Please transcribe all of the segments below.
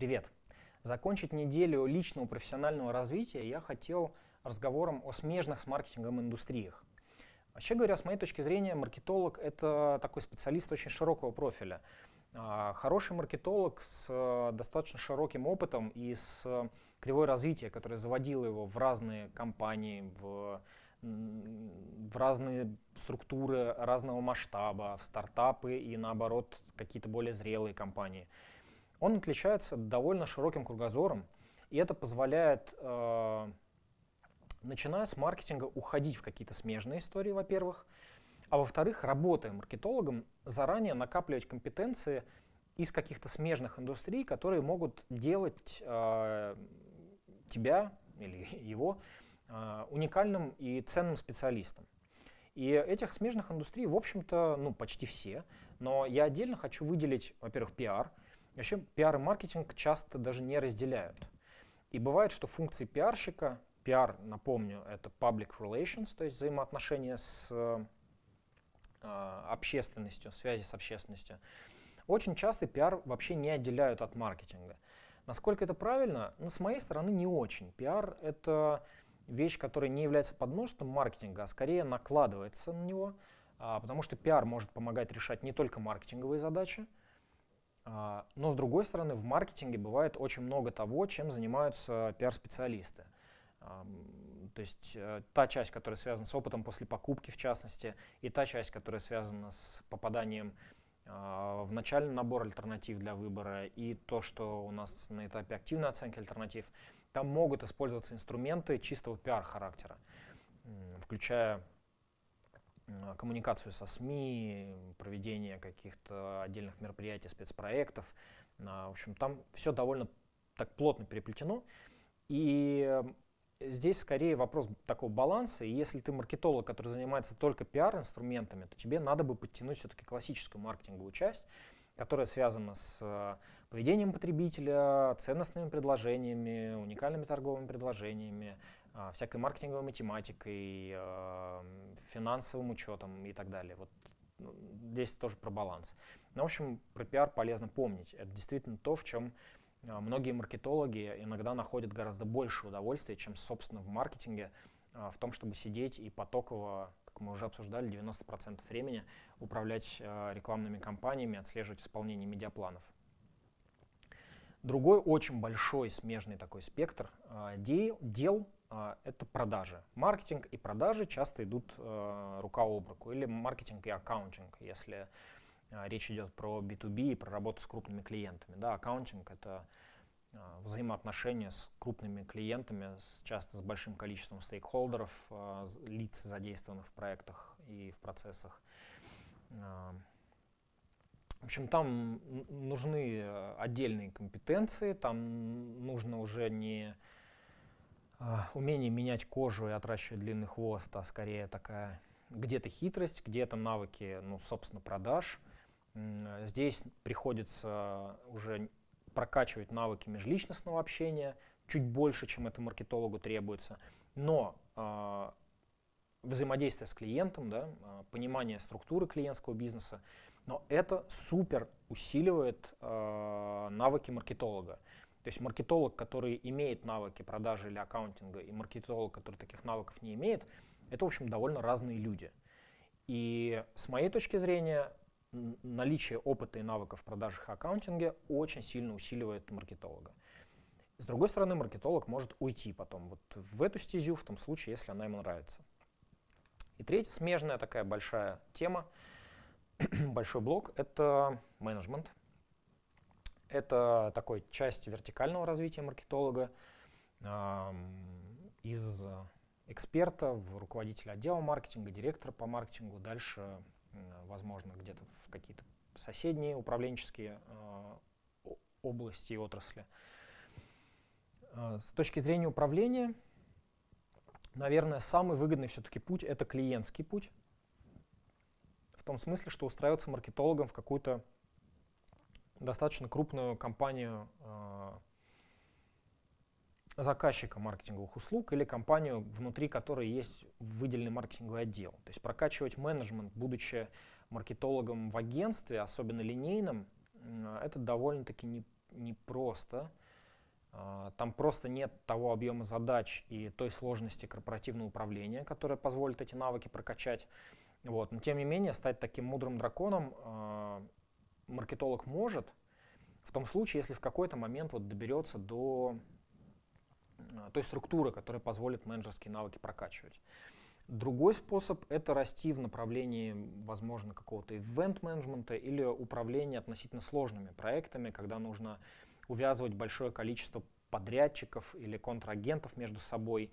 Привет! Закончить неделю личного профессионального развития я хотел разговором о смежных с маркетингом индустриях. Вообще говоря, с моей точки зрения, маркетолог — это такой специалист очень широкого профиля. А, хороший маркетолог с э, достаточно широким опытом и с кривой развития, которая заводила его в разные компании, в, в разные структуры разного масштаба, в стартапы и наоборот какие-то более зрелые компании. Он отличается довольно широким кругозором, и это позволяет, э, начиная с маркетинга, уходить в какие-то смежные истории, во-первых, а во-вторых, работая маркетологом, заранее накапливать компетенции из каких-то смежных индустрий, которые могут делать э, тебя или его э, уникальным и ценным специалистом. И этих смежных индустрий, в общем-то, ну, почти все. Но я отдельно хочу выделить, во-первых, пиар. Вообще пиар и маркетинг часто даже не разделяют. И бывает, что функции пиарщика, пиар, напомню, это public relations, то есть взаимоотношения с э, общественностью, связи с общественностью, очень часто пиар вообще не отделяют от маркетинга. Насколько это правильно? Ну, с моей стороны, не очень. Пиар — это вещь, которая не является подмножеством маркетинга, а скорее накладывается на него, а, потому что пиар может помогать решать не только маркетинговые задачи, а, но с другой стороны, в маркетинге бывает очень много того, чем занимаются пиар-специалисты. То есть э, та часть, которая связана с опытом после покупки, в частности, и та часть, которая связана с попаданием а, в начальный набор альтернатив для выбора, и то, что у нас на этапе активной оценки альтернатив, там могут использоваться инструменты чистого пиар-характера, включая коммуникацию со СМИ, проведение каких-то отдельных мероприятий, спецпроектов. А, в общем, там все довольно так плотно переплетено. И здесь скорее вопрос такого баланса. И если ты маркетолог, который занимается только пиар-инструментами, то тебе надо бы подтянуть все-таки классическую маркетинговую часть, которая связана с э, поведением потребителя, ценностными предложениями, уникальными торговыми предложениями, всякой маркетинговой математикой, финансовым учетом и так далее. Вот ну, здесь тоже про баланс. Но, в общем, про пиар полезно помнить. Это действительно то, в чем а, многие маркетологи иногда находят гораздо больше удовольствия, чем, собственно, в маркетинге, а, в том, чтобы сидеть и потоково, как мы уже обсуждали, 90% времени управлять а, рекламными кампаниями, отслеживать исполнение медиапланов. Другой очень большой смежный такой спектр дел это продажи. Маркетинг и продажи часто идут рука об руку, или маркетинг и accounting, если а, речь идет про B2B и про работу с крупными клиентами. Да, accounting — это а, взаимоотношения с крупными клиентами, с, часто с большим количеством стейкхолдеров, а, лиц, задействованных в проектах и в процессах. В общем, там нужны отдельные компетенции, там нужно уже не умение менять кожу и отращивать длинный хвост, а скорее такая где-то хитрость, где-то навыки, ну, собственно, продаж — Здесь приходится уже прокачивать навыки межличностного общения чуть больше, чем это маркетологу требуется. Но э, взаимодействие с клиентом, да, э, понимание структуры клиентского бизнеса, но это супер усиливает э, навыки маркетолога. То есть маркетолог, который имеет навыки продажи или аккаунтинга, и маркетолог, который таких навыков не имеет, это, в общем, довольно разные люди. И с моей точки зрения, наличие опыта и навыков в продажах и аккаунтинге очень сильно усиливает маркетолога. С другой стороны, маркетолог может уйти потом вот в эту стезю, в том случае, если она ему нравится. И третья смежная такая большая тема, большой блок — это менеджмент. Это такой часть вертикального развития маркетолога, из эксперта в руководителя отдела маркетинга, директора по маркетингу, дальше возможно, где-то в какие-то соседние управленческие э, области и отрасли. Э, с точки зрения управления, наверное, самый выгодный все-таки путь — это клиентский путь. В том смысле, что устраиваться маркетологом в какую-то достаточно крупную компанию э, заказчика маркетинговых услуг или компанию, внутри которой есть выделенный маркетинговый отдел. То есть прокачивать менеджмент, будучи маркетологом в агентстве, особенно линейным, это довольно-таки не, непросто. А, там просто нет того объема задач и той сложности корпоративного управления, которая позволит эти навыки прокачать. Вот. Но тем не менее, стать таким мудрым драконом э, маркетолог может, в том случае, если в какой-то момент вот доберется до э, той структуры, которая позволит менеджерские навыки прокачивать. Другой способ — это расти в направлении, возможно, какого-то ивент-менеджмента или управления относительно сложными проектами, когда нужно увязывать большое количество подрядчиков или контрагентов между собой.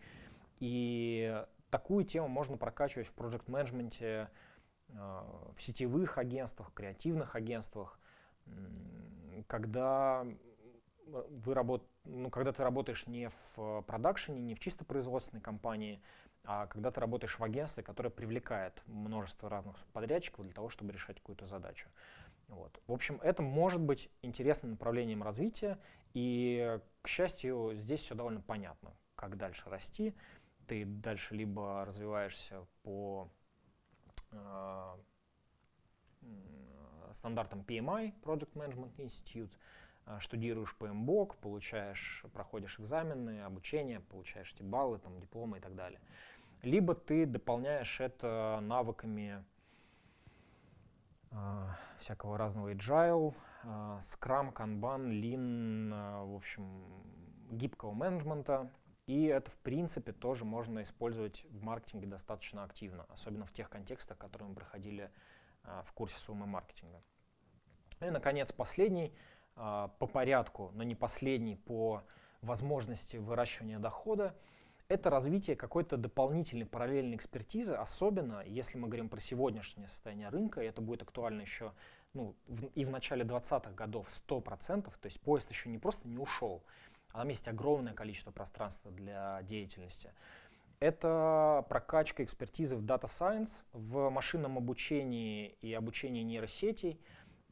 И такую тему можно прокачивать в проект-менеджменте, в сетевых агентствах, креативных агентствах, когда вы работ... ну, когда ты работаешь не в продакшене, не в чисто производственной компании, а когда ты работаешь в агентстве, которое привлекает множество разных подрядчиков для того, чтобы решать какую-то задачу. Вот. В общем, это может быть интересным направлением развития, и, к счастью, здесь все довольно понятно, как дальше расти. Ты дальше либо развиваешься по э, стандартам PMI, Project Management Institute, э, штудируешь по MBOK, получаешь, проходишь экзамены, обучение, получаешь эти баллы, там, дипломы и так далее либо ты дополняешь это навыками э, всякого разного agile, э, Scrum, Kanban, Lean, э, в общем, гибкого менеджмента. И это, в принципе, тоже можно использовать в маркетинге достаточно активно, особенно в тех контекстах, которые мы проходили э, в курсе суммы маркетинга. И, наконец, последний э, по порядку, но не последний по возможности выращивания дохода — это развитие какой-то дополнительной параллельной экспертизы, особенно если мы говорим про сегодняшнее состояние рынка, и это будет актуально еще ну, в, и в начале 20-х годов 100%, то есть поезд еще не просто не ушел, а там есть огромное количество пространства для деятельности. Это прокачка экспертизы в Data Science, в машинном обучении и обучении нейросетей,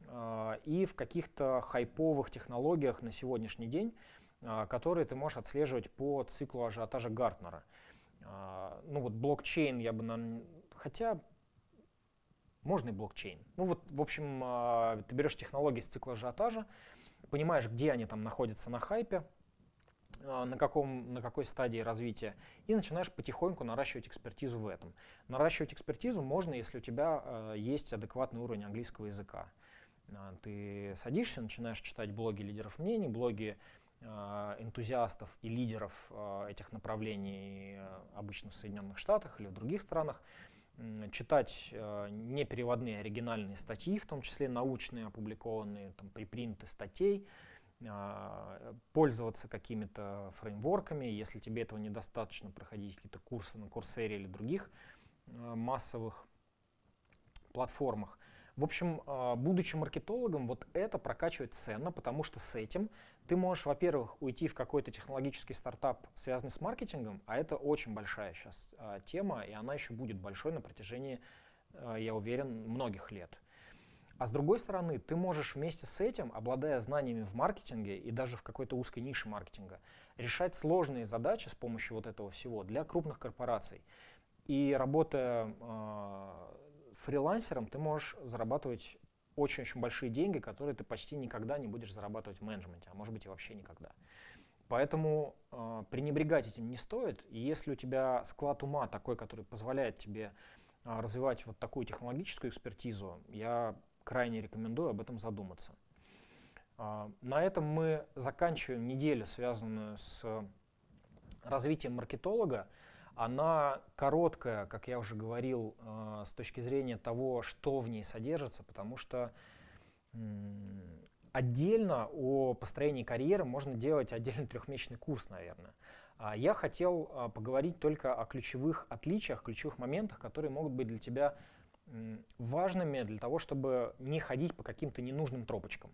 э, и в каких-то хайповых технологиях на сегодняшний день, а, которые ты можешь отслеживать по циклу ажиотажа Гартнера. А, ну вот блокчейн я бы, на... хотя можно и блокчейн. Ну вот, в общем, ты берешь технологии с цикла ажиотажа, понимаешь, где они там находятся на хайпе, на, каком, на какой стадии развития, и начинаешь потихоньку наращивать экспертизу в этом. Наращивать экспертизу можно, если у тебя есть адекватный уровень английского языка. Ты садишься, начинаешь читать блоги лидеров мнений, блоги Э, энтузиастов и лидеров э, этих направлений э, обычно в Соединенных Штатах или в других странах, читать непереводные оригинальные статьи, в том числе научные, опубликованные, там, припринты статей, пользоваться какими-то фреймворками, если тебе этого недостаточно, проходить какие-то курсы на Курсере или других массовых платформах. В общем, а, будучи маркетологом, вот это прокачивает ценно, потому что с этим ты можешь, во-первых, уйти в какой-то технологический стартап, связанный с маркетингом, а это очень большая сейчас а, тема, и она еще будет большой на протяжении, а, я уверен, многих лет. А с другой стороны, ты можешь вместе с этим, обладая знаниями в маркетинге и даже в какой-то узкой нише маркетинга, решать сложные задачи с помощью вот этого всего для крупных корпораций. И работая фрилансером ты можешь зарабатывать очень-очень большие деньги, которые ты почти никогда не будешь зарабатывать в менеджменте, а может быть и вообще никогда. Поэтому э, пренебрегать этим не стоит. И если у тебя склад ума такой, который позволяет тебе э, развивать вот такую технологическую экспертизу, я крайне рекомендую об этом задуматься. Э, на этом мы заканчиваем неделю, связанную с развитием маркетолога. Она короткая, как я уже говорил, э, с точки зрения того, что в ней содержится, потому что отдельно о построении карьеры можно делать отдельный трехмесячный курс, наверное. А я хотел а, поговорить только о ключевых отличиях, ключевых моментах, которые могут быть для тебя важными для того, чтобы не ходить по каким-то ненужным тропочкам.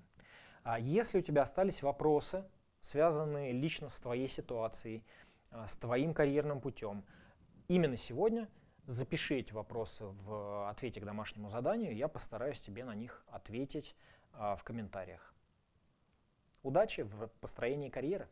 А если у тебя остались вопросы, связанные лично с твоей ситуацией, а, с твоим карьерным путем. Именно сегодня запиши эти вопросы в ответе к домашнему заданию, я постараюсь тебе на них ответить а, в комментариях. Удачи в построении карьеры!